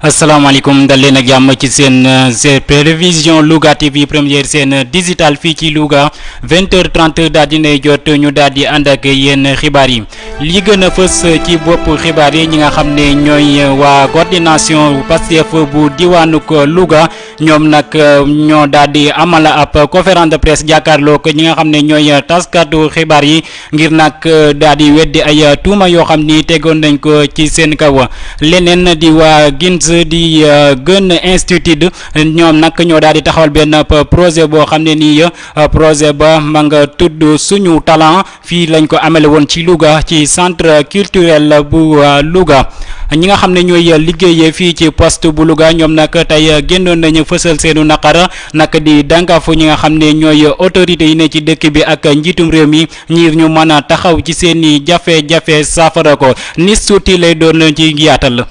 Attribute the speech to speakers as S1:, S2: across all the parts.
S1: asalaamaaleykum dal leen ak jàmm ci seen euh, seen télévision Louga TV première seen euh, digital fii ci Louga 20h30 daal di nay jot ñu daal di ànd ak yéen xibaar yi li gën a fës ci bopp xibaar yi ñi nga xam ne ñooy euh, waa coordination Pastef bu diwaanuk Louga ñoom nag ñoo daal di amala ab conférence de presse jàkkaarloo ko ñi nga xam ne ñooy taskatu xibaar yi. ngir nag daal di weddi ay tuuma yoo xam ni tegoon nañ ko ci seen kaw leneen di waa GINS di gën institut ñoom nag ñoo daal di taxawal benn projet boo xam ne nii projet ba ma nga tudd suñu talent fii lañ ko amale woon ci Louga ci centre culturel bu Louga ñi nga xam ne ñooy liggéeyee fii ci poste bu Louga ñoom nag tey génnoon nañu fësal seenu naqar nag di dànkaafu ñi nga xam ne ñooy autorités yi ne ci dëkk bi ak njiitum réew mi ngir ñu mën a taxaw ci seen i jafe-jafe saafara ko ni suuti lay doon ci yaatal.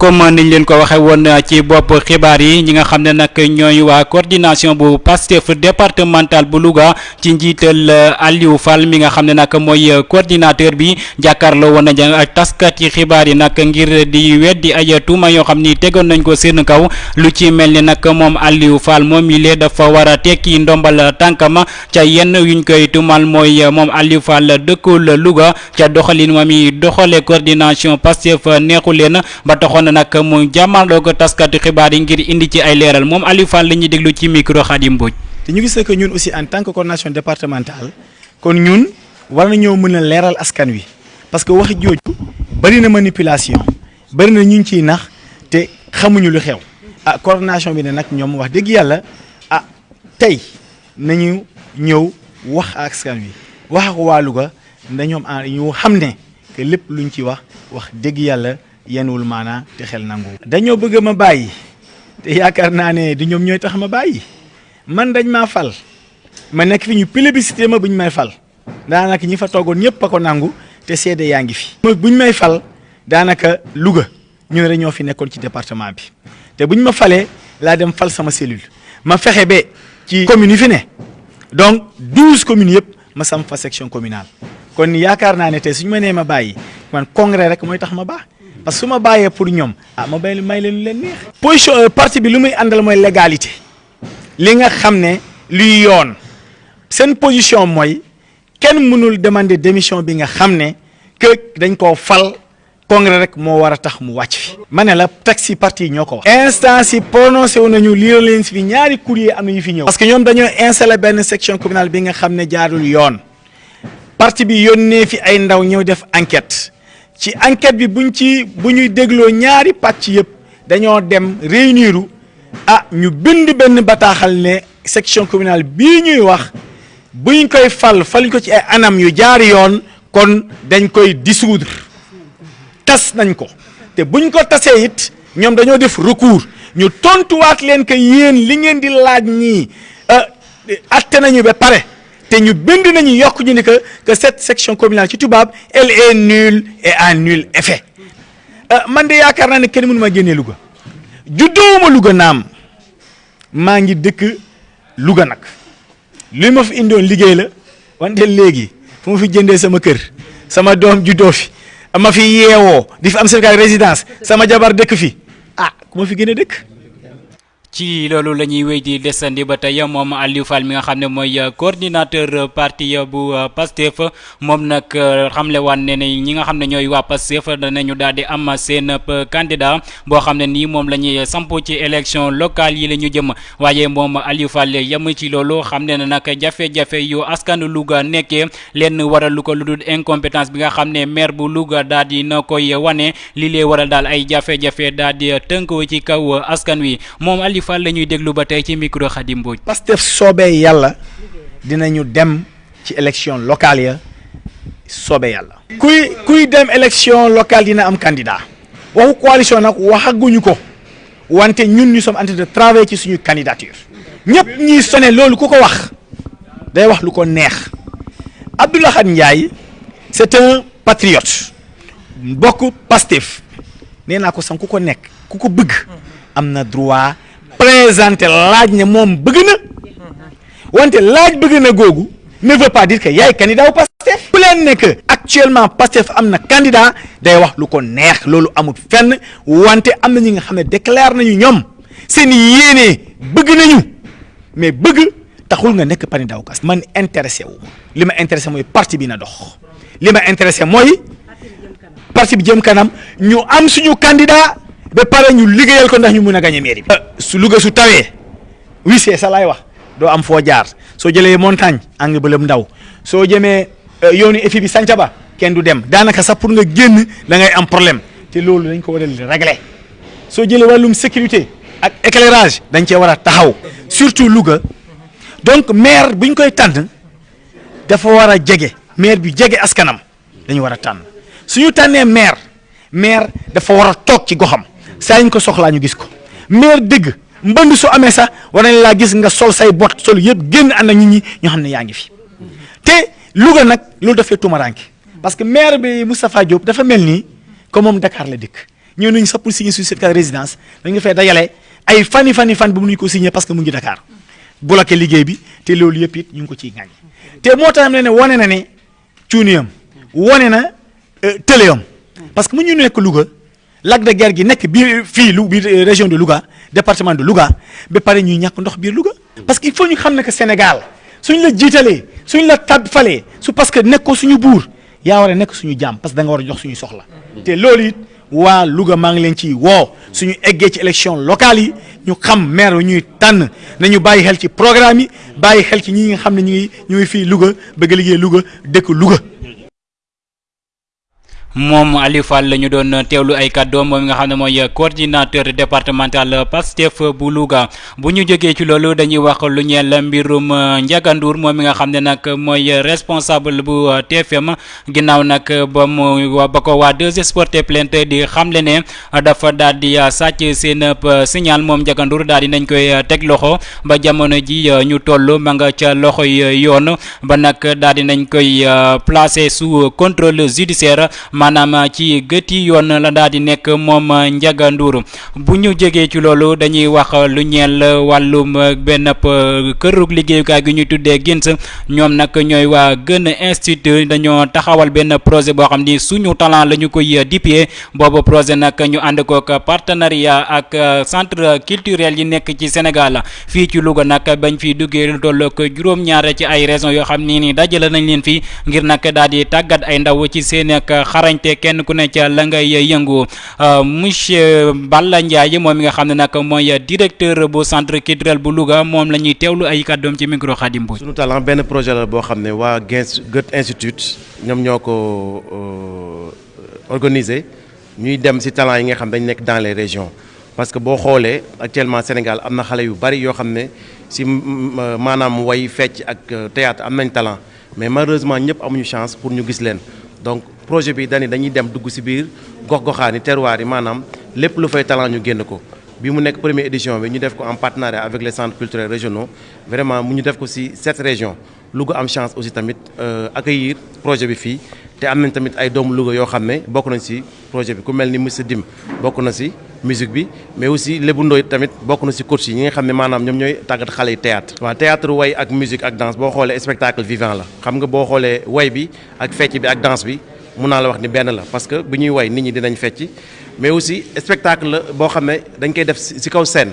S1: comme niñ leen ko waxee woon ci bopp xibaar yi ñi nga xam ne nag ñooy waa coordination bu Pastef départemental bu Louga ci njiital euh, Aliou Fall mi nga xam ne nag mooy euh, coordinateur bi jàkkaarloo woon nañ ak taskat yi xibaar yi nag ngir di weddi ay tuuma yoo xam ni tegoon nañ ko seen kaw lu ci mel ni nag moom Aliou Fall moom mi lee dafa war a tekki ndombal tànkama ca yenn yuñ koy tuumal mooy euh, moom Aliou Fall dëkkul Louga ca doxalin wa mi doxale coordination Pastef neexu leen ba taxoon nag mu jàmmaarloo ko taskatu xibaar yi ngir indi ci ay leeral moom Aliou Fall la ñuy déglu ci micro Khadim Mbodj.
S2: te ñu gis ne que ñun aussi en tant que coordination départementale kon ñun war nañoo mën a leeral askan wi parce que wax jooju bëri na manipulation bëri na ñu ngi ciy nax te xamuñu lu xew ah coordination bi ne nag ñoom wax dëgg yàlla ah tey. nañu ñëw wax ak askan wi wax ak waa Louga na ñoom ah ñu xam ne que lépp luñ ci wax wax dëgg yàlla yenuwul maanaa te xel nangu. dañoo bëgg ma bàyyi te yaakaar naa ne du ñoom ñooy tax ma bàyyi man dañ maa fal ma nekk fi ñu plébiscité ma buñ may fal. daanaka ñi fa toogoon ñëpp a ko nangu te seede yaa ngi fi. bu ñu may fal daanaka Louga ñu ne rek ñoo fi nekkoon ci département bi te bu ñu ma falee laa dem fal sama cellule ma fexe ba ci commune yi fi ne donc douze communes yëpp ma sam fa section communale kon yaakaar naa ne tey suñu ma nee ma bàyyi man congrès rek mooy tax ma baax. parce que su ma bàyyee pour ñoom ah ma bay may leen leen neex. position parti bi lu muy àndal mooy légalité. li nga xam ne luy yoon seen position mooy kenn mënul demander démission bi nga xam ne que dañ koo fal congrès rek moo war a tax mu wàcc fi ma ne la texte yi parti yi ñoo ko wax instance yi prononcé wu nañu lii leen si fi ñaari courrier am na yu fi ñëw parce que ñoom dañoo installé benn section communale bi nga xam ne jaarul yoon parti bi yónnee fi ay ndaw ñëw def enquête ci enquête bi buñ ci bu ñuy dégloo ñaari pàcc yëpp dañoo dem réuniru ah ñu bind benn bataaxal ne section communale bii ñuy wax buñ koy fal faluñ ko ci ay anam yu jaar yoon kon dañ koy dissoudre tas nañ ko te buñ ko tasee it ñoom dañoo def recours ñu tontuwaat leen que yéen li ngeen di laaj nii atte nañu ba pare te ñu bind nañu yokk ñu ni que que cette section communale ci tubaab elle est nulle et à nul effet euh, man de yaakaar naa ne kenn mënu ma génnee Louga juddoowuma Louga naam maa ngi dëkk Louga nag li ma fi indoon liggéey la wante léegi fu ma fi jëndee sama kër sama doom juddoo fi ma fi yeewoo di fi am Sénégal résidence sama jabar dëkk fi ah ku ma fi gën a dëkk
S1: ci loolu la ñuy wéy di desandi ba tey moom Aliou Fall mi nga xam ne mooy euh, coordinateur euh, parti euh, bu Pastef moom nag xamle waan ne ne ñi nga xam ne ñooy waa Pastef danañu daal di am seen candidat boo xam ne nii moom la ñuy samp ci élection locale yi la ñu jëm waaye moom Aliou Fall yem ci loolu xam ne nag jafe-jafe yu askan Louga nekkee lenn waralu ko lu dul incompétence bi nga xam ne maire bu Louga daal di na koy wane li lee waral daal ay jafe-jafe daal di tënk ci kaw askan wi moom Aliou Fall la ñuy déglu ba tey ci micro Khady Mbodj.
S2: Pastef soobee yàlla dinañu dem ci élection locale ya soobee yàlla. kuy kuy dem élection locale dina am candidat waxu coalition nag waxaguñu ko. wante ñun ñu sommes en train de travailler ci suñu candidature ñëpp ñuy sone loolu ku ko wax day wax lu ko neex Abdou Lahad Ndiaye c'est un patriote bokk Pastef nee naa ko san ku ko nekk ku ko bëgg am na droit présenter laaj ne moom bëgg na wante laaj bëgg na googu ne veut pas dire que yaay candidat wu Pastef bu leen ne que actuellement Pastef am na candidat day wax lu ko neex loolu amul fenn wante am na ñi nga xam ne déclare nañu ñoom seen yéene bëgg nañu mais bëgg taxul nga nekk candidat wu kas man intéressé wu li ma intéressé mooy parti bi na dox li ma intéressé mooy parti bi jëm kanam ñu am suñu candidat ba pare ñu liggéeyal ko ndax ñu mun a gagné mairie bi. su Louga su tawee. wisee sa laay wax doo am foo jaar soo jëlee montagne angle ba lëm ndaw soo jëmee euh, yoonu éfi bi sanca ba kenn du dem daanaka sax pour nga génn da ngay am problème te loolu dañ ko war a régler soo jëlee wàllum sécurité ak éclairage dañ cee war a taxaw surtout Louga donc maire bu ñu koy tànn dafa war a jege maire bi jege askanam dañu war a tànn suñu tànnee maire maire dafa war a toog ci goxam saa ñu ko soxlaa ñu gis ko maire dëgg mbënd su amee sax war nañ laa gis nga sol say bot sol yëpp génn ànd ak nit ñi ñoo xam ne yaa ngi fi te Louga nag loolu dafay tumaranke parce que maire bi Moustapha Diop dafa mel nii comme moom Dakar la dëkk ñëw nañu sax pour signer suñu certificat de résidence dañu dafay dajale ay fani fani fan bu mu ñu ko signer parce que mu ngi Dakar bloqué liggéey bi te loolu yëpp it ñu ngi ko ciy ŋàññ te moo tax ne ne wane na ne cuuniyam wone na euh, tëleyam parce que mu ñu nekk Louga lac de Guiers gi nekk biir fii lu biir euh, région de Louga département de Louga ba pare ñuy ñàkk ndox biir Louga parce que il faut ñu xam ne que Sénégal suñ la jiitalee suñ la tab falee su parce que nekkoo suñu buur yaa war a nekk suñu jaam parce que da nga war a jox suñu soxla te loolu it waa Louga maa ngi leen ci woo suñu eggee ci élection locale yi ñu xam maire yu ñuy tànn nañu bàyyi xel ci programme yi bàyyi xel ci ñi nga xam ne ñu ngi ñu ngi fii Louga bëgg liggéey Louga dëkk Louga.
S1: moom Aliou Fall la ñu doon teewlu ay kàddoom moom nga xam ne mooy coordinateur départemental Pastef bu Louga bu ñu jógee ci loolu dañuy wax lu ñeel mbirum Ndiaga Ndour moom mi nga xam ne nag mooy responsable bu TFM ginnaaw nag ba mu wa- ba ko waa 2S porté plainte di xamle ne dafa daal di uh, sàcc seen ab uh, signal moom Ndiaga Ndour daal di nañ koy uh, teg loxo ba jamono ji ñu toll ma nga ca loxoy yoon ba nag daal di nañ koy placé sous contrôle judiciaire maanaam ci gëti yoon la daal di nekk moom Ndiaga Ndour bu ñu jegee ci loolu dañuy wax lu ñeel wàllum benn ab kërug liggéeyukaay gi ñu tuddee GINS ñoom nag ñooy waa gën institut dañoo taxawal benn projet boo xam ni suñu talent la ñu koy dippee boobu projet nag ñu ànd kook partenariat ak centre culturel yi nekk ci Sénégal fii ci Louga nag bañ fi duggee lu toll ak juróom-ñaar ci ay raisons yoo xam ni ni dajale nañ leen fii ngir nag daal di tàggat ay ndaw ci seen ak xarañte kenn ku ne ca la ngay yëngu Euh, monsieur Balla Ndiaye moom mi nga xam ne nag mooy directeur bu centre culturel bu Louga moom la ñuy teewlu ay kàddoom ci micro Khadim Mbodj.
S3: sunu talent benn projet la boo xam ne waa Gens Goethe Institute ñoom ñoo ko euh, organisé ñuy dem si talent yi nga xam dañ nekk dans les régions parce que boo xoolee actuellement Sénégal am na xale yu bari yoo xam ne si euh, maanaam way fecc ak théâtre am nañ talent. mais malheureusement ñëpp amuñu chance pour ñu gis leen donc projet bi dañuy dañuy dem dugg ci biir gox-goxaan yi terroir yi maanaam lépp lu fay talent ñu génn ko bi mu nekk première édition bi ñu def ko en partenariat avec les centres culturels régionaux vraiment mu ñu def ko ci sept régions Louga am chance aussi tamit euh, accueillir projet bi fii te am nañ tamit ay doomu Louga yoo xam ne bokk nañ ci projet bi ku mel ni monsieur Dim bokk na si musique bi mais aussi Lébu Ndoy tamit bokk na si coach yi ñi nga xam ne maanaam ñoom ñooy tàggat xale yi théâtre waaw théâtre way ak musique ak danse boo xoolee spectacle vivant la xam nga boo xoolee way bi ak fecc bi ak danse bi mun naa la wax ni benn la parce que bu ñuy way nit ñi dinañ fecc mais aussi spectacle la boo xam ne dañ koy def si kaw scène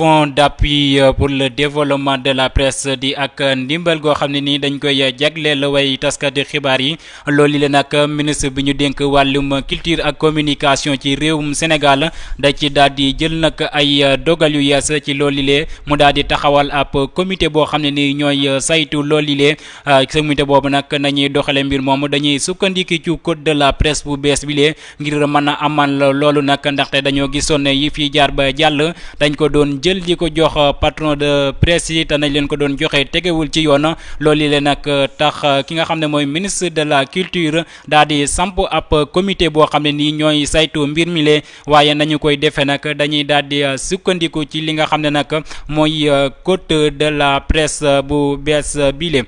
S1: fonds d'appui euh, pour le développement de la presse di ak euh, ndimbal goo xam ne nii dañ koy euh, jagleel way taskati xibaar yi loolu leen nag ministre bi ñu dénk wàllum culture ak communication ci réewum Sénégal da ci daal di jël nag ay dogal yu yees ci loolu lee mu daal di taxawal ab comité boo xam ne nii ñooy saytu loolu lee comité boobu nag nañuy doxale mbir moom dañuy sukkandiku ci code de la presse bu bees bi lee ngir mën a amal loolu nag ndaxte dañoo gisoon ne yi fii jaar ba jàll dañ ko doon jël di ko jox patron de presse yi te nañ leen ko doon joxe tegewul ci yoon loolu leen nag tax ki nga xam ne mooy ministre de la culture daal di samp ab comité boo xam ne nii ñooy saytu mbir mi lee waaye nañu koy defee nag dañuy daal di sukkandiku ci li nga xam ne nag mooy code de la presse bu bees bile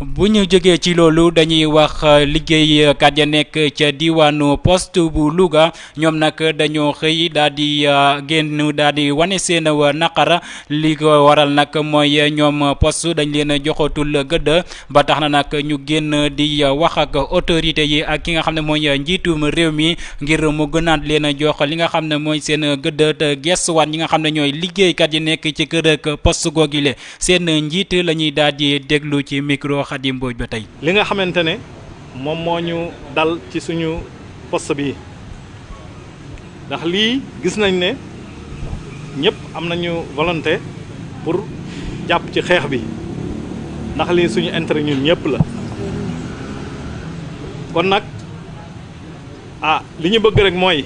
S1: bu ñu jógee ci loolu dañuy wax liggéeykat ya nekk ca diwaanu poste bu Louga ñoom nag dañoo xëy daal di génn daal di wane seen naqara li ko waral nag mooy ñoom poste dañ leen a joxatul gëdd ba tax na nag ñu génn di wax ak autorité yi ak ki nga xam ne mooy njiitum réew mi ngir mu gënaat leen a jox li nga xam ne mooy seen gëdd te gestuwaat ñi nga xam ne ñooy liggéeykat yi nekk ci kër ak poste googile seen njiit la ñuy daal di déglu ci micro Khady Mbodj ba tey.
S4: li nga xamante ne moom moo ñu dal ci suñu poste bi ndax lii gis nañ ne ñëpp am nañu volonté pour jàpp ci xeex bi ndax lii suñu intérêt ñun ñëpp la kon nag ah li ñu bëgg rek mooy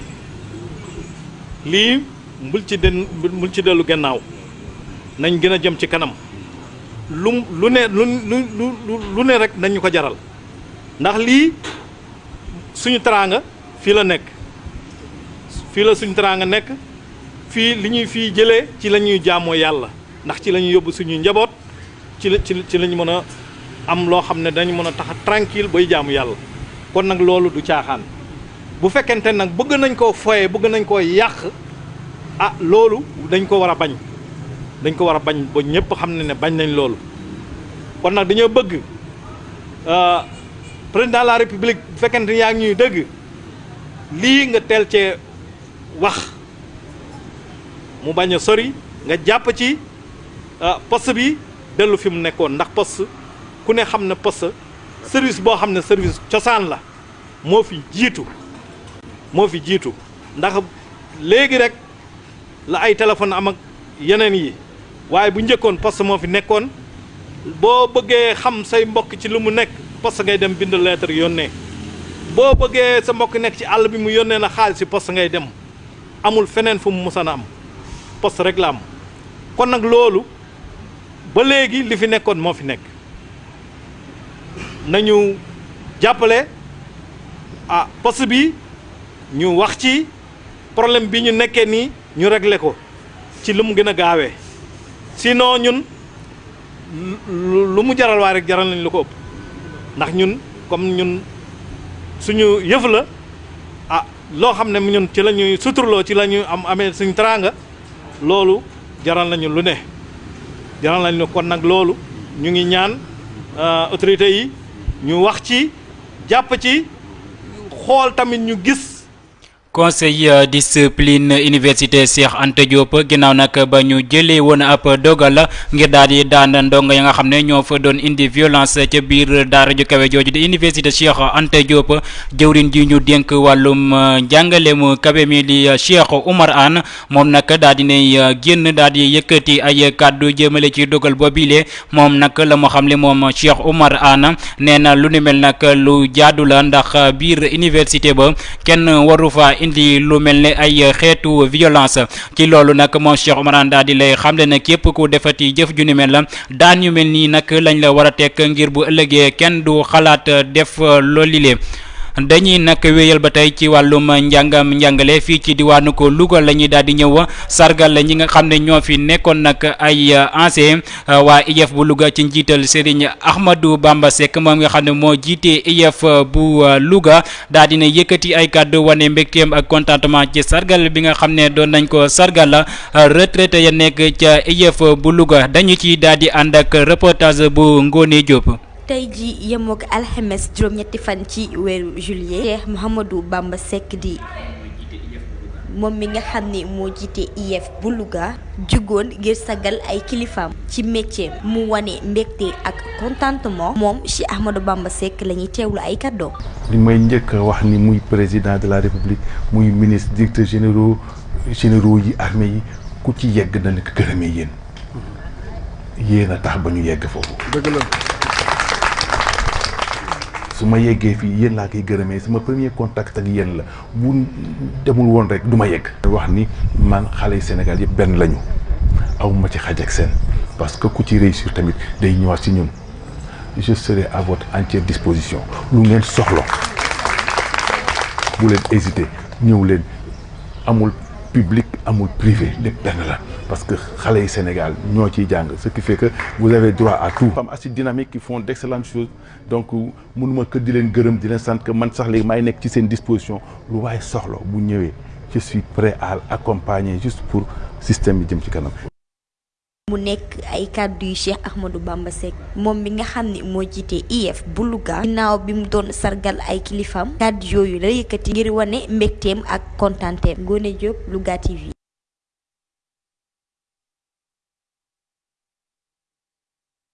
S4: lii. bul ci den bul ci dellu gannaaw nañ gën a jëm ci kanam lu lu ne lu lu lu ne rek nañu ko jaral ndax lii suñu teraanga fii la nekk fii la suñu teraanga nekk fii li ñuy fii jëlee ci la ñuy jaamoo yàlla ndax ci la ñu yóbbu suñu njaboot ci la ci la ñu mën a am loo xam ne dañu mën a tax a tranquille bay jaamu yàlla kon nag loolu du caaxaan bu fekkente nag bëgg nañ koo foye bëgg nañ koo yàq ah loolu dañ ko war a bañ dañ ko war a bañ ba ñëpp xam ne ne bañ nañ loolu kon nag dañoo bëgg euh, président de la république bu fekkente yaa ngi ñuy dëgg lii nga teel cee wax mu bañ a sori nga jàpp ci ah, poste bi dellu fi mu nekkoon ndax poste ku ne xam na poste service boo xam ne service cosaan la moo fi jiitu moo fi jiitu ndax léegi rek la ay téléphone am ak yeneen yi waaye bu njëkkoon poste moo fi nekkoon boo bëggee xam say mbokk ci lu mu nekk poste ngay dem bind lettre yónnee boo bëggee sa mbokk nekk ci àll bi mu yónnee la xaalis si poste ngay dem amul feneen fu mu musan a am poste rek la am kon nag loolu ba léegi li fi nekkoon moo fi nekk nañu jàppale ah poste bi ñu wax ci problème bi ñu nekkee nii ñu régler ko ci lu mu gën a gaawee sinon ñun lu mu jaral waa rek jaral nañ lu ko ëpp ndax ñun comme ñun suñu yëf la ah loo xam ne ñun ci la ñuy suturloo ci la ñuy am amee suñu teraanga loolu jaral nañu lu ne jaral nañu kon nag loolu ñu ngi ñaan euh, autorités yi ñu wax ci jàpp ci xool tamit ñu gis
S1: conseil euh, discipline université Cheikh Anta Diop ginnaaw nag ba ñu jëlee woon ab dogal ngir daal di daan ndongo ya nga xam ne ñoo fa doon indi violence ca biir daara ju kawe jooju di université Cheikh Anta Diop jëwriñ ji ñu dénk wàllum euh, njàngale mu kawe mi di euh, Cheikh Oumar Anne moom nag daal di nay génn daal di yëkkati ay kàddu jëmale ci dogal boobile moom nag la mu xam le moom Cheikh Oumar Anne nee na lu ni mel nag lu jaadu la ndax biir université ba kenn waru fa indi lu mel ne ay xeetu violence ci loolu nag moom Cheikh Oumar Anne daal di lay xam le ne képp ku defati jëf ju ni mel la daan yu mel nii nag lañ la war a teg ngir bu ëllëgee kenn du xalaat def loolile dañuy nag wéyal ba tey ci wàllum njàngam njàngale fii ci diwaanu ko Louga la ñuy daal di ñëw sargal ñi nga xam ne ñoo fi nekkoon nag ay ancien waa IEF bu Louga ci njiital Serigne Ahmadou Bamba Seck moom nga xam ne moo jiitee IEF bu Louga daal dina yëkkati ay kàddu wane mbégteem ak contentement ci sargal bi nga xam ne doon nañ ko sargal retraité ya nekk ca IEF bu Louga dañu ci daal di ànd ak reportage bu Ngone Diop.
S5: tey ji yemook alxemes juróom-ñetti fan ci weeru juillet Cheikh Mouhamadou Bamba Seck di moom mi nga xam ne moo jiite IEF bu Louga jugoon ngir sagal ay kilifaam ci métier mu wane mbégte ak contentement moom Cheikh Ahmadou Bamba Seck la ñuy teewlu ay kàddoom.
S6: li may njëkk a wax ni muy président de la république muy ministre directeur généraux généraux yi armée yi ku ci yegg dana ko gërëmee yéen. yéen a tax ba ñu yegg foofu.
S7: dëgg la.
S6: su ma yeggee fii yéen laa koy gërëmee sama premier contact ak yéen la bu demul woon rek du ma yegg. wax ni man xale yi Sénégal yëpp benn lañu aw ma ci xaj ak seen parce que ku ci réussir tamit day ñëwaat ci ñun je serai à votre entière disposition lu ngeen soxla bu leen hésiter ñëw leen. amul public amul privé lépp benn la parce que xale yi Sénégal ñoo ciy jàng ce qui fait que vous avez droit à tout. femmes assez dynamiques qui font d'excellentes choses donc mënuma kër di leen gërëm di leen sant que man sax léegi maay nekk ci seen disposition lu waaye soxla bu ñëwee je suis prêt à l'accompagner juste pour système bi jëm ci kanam.
S5: mu nekk ay kàddu yu Cheikh Ahmadou Bamba Seck moom mi nga xam ne moo jiite IEF bu Louga ginnaaw bi mu doon sargal ay kilifaam kàddu yooyu la yëkkati ngir wane mbégteem ak kontaanteem Ngoné Diop Louga TV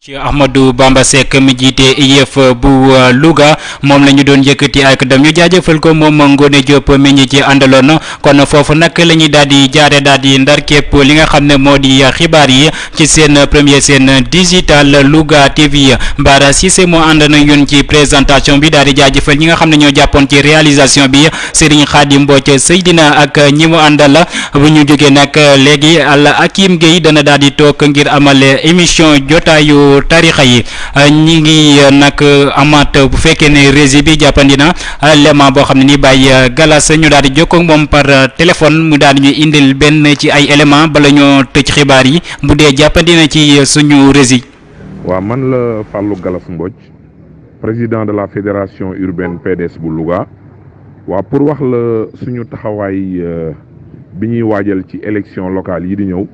S1: ci Ahmadou Bamba Seck mi jiite yëf bu euh, Louga moom la ñu doon yëkkati ak dam ñu jaajëfal ko moom Ngone Diop mi ñu ci àndaloon kon foofu nag la ñuy daal di jaare daal di ndar képp li nga xam ne moo di xibaar yi ci seen premier seen digital Louga TV Bara Cissé moo ànd na ñun ci présentation bi daal di jaajëfal ñi nga xam ne ñoo jàppoon ci réalisation bi Serigne Khadim Mbodj Seydina ak ñi mu àndal bu ñu jógee nag léegi Al Hakim Gueye dana daal di toog ngir amal émission jotaayu tarixa yi ñi ngi nag amaat bu fekkee ne régie bi jàppandi na lema boo xam ne ni Baye Galas ñu daal di jokkoo ak moom par téléphone mu daal di ñu indil benn ci ay éléments bala ñoo tëj xibaar yi bu dee jàppandi na ci suñu régie.
S8: waaw man la Fallou Galas Mbodj président de la fédération urbaine PDS bu Louga waaw pour wax la suñu taxawaay bi ñuy waajal ci élection locale yi di ñëw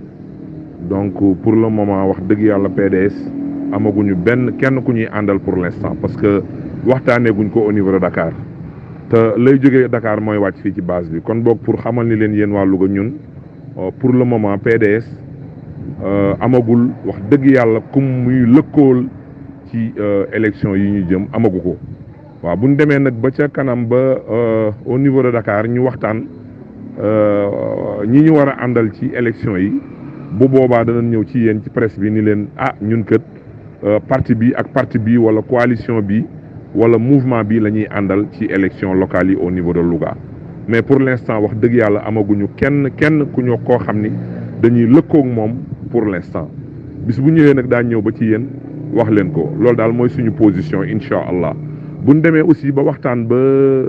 S8: donc pour le moment wax dëgg yàlla PDS amaguñu benn kenn ku ñuy àndal pour l'instant parce que waxtaanee guñ ko au niveau de Dakar te lay jógee Dakar mooy wàcc fii ci base bi kon boog pour xamal ni leen yéen waa Louga ñun pour le moment PDS amagul wax dëgg yàlla kum muy lëkkool ci élection yi ñu jëm amagu ko waaw bu ñu demee nag ba ca kanam ba au niveau de Dakar ñu waxtaan ñi ñu war a àndal ci élection yi bu boobaa danañ ñëw ci yéen ci presse bi ni leen ah ñun kët parti bi ak parti bi wala coalition bi wala mouvement bi la ñuy àndal ci élection locale yi au niveau de Louga mais pour l'instant wax dëgg yàlla amaguñu kenn kenn ku ñu koo xam ni dañuy lëkkoog moom pour l'instant bis bu ñëwee nag daa ñëw ba ci yéen wax leen ko loolu daal mooy suñu position incha allah bu ñu demee aussi ba waxtaan ba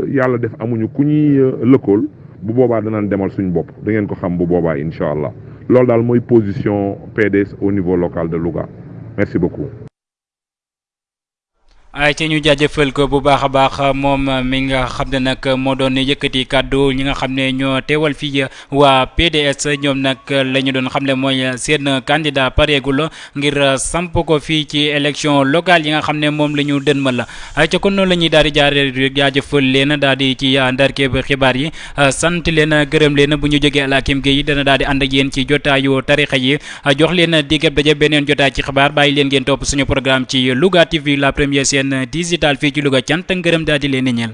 S8: yàlla def amuñu ku ñuy lëkkool bu boobaa danaan demal suñu bopp da ngeen ko xam bu boobaa incha allah loolu daal mooy position PDS au niveau local de Louga merci beaucoup.
S1: ay ci ñu jaajëfal ko bu baax a baax moom mi nga xam ne nag moo doon yëkkati kàddu ñi nga xam ne ñoo teewal fii waa PDS ñoom nag la ñu doon xam ne mooy seen candidat pareegul ngir samp ko fii ci élection locale yi nga xam ne moom la ñu dënmal la ay ca kon noonu la ñuy daal di jaare jaajëfal leen daal di ci ndarkeeb xibaar yi sant leen gërëm leen bu ñu jógee Alhakim Gueye dana daal di ànd ak yéen ci jotaayu tarixa yi jox leen digab daje beneen jotaay ci xibaar bàyyi leen ngeen topp suñu programme ci Louga TV la première chaîne digitale fii ci Louga cant ak ngërëm daal di leen ñeel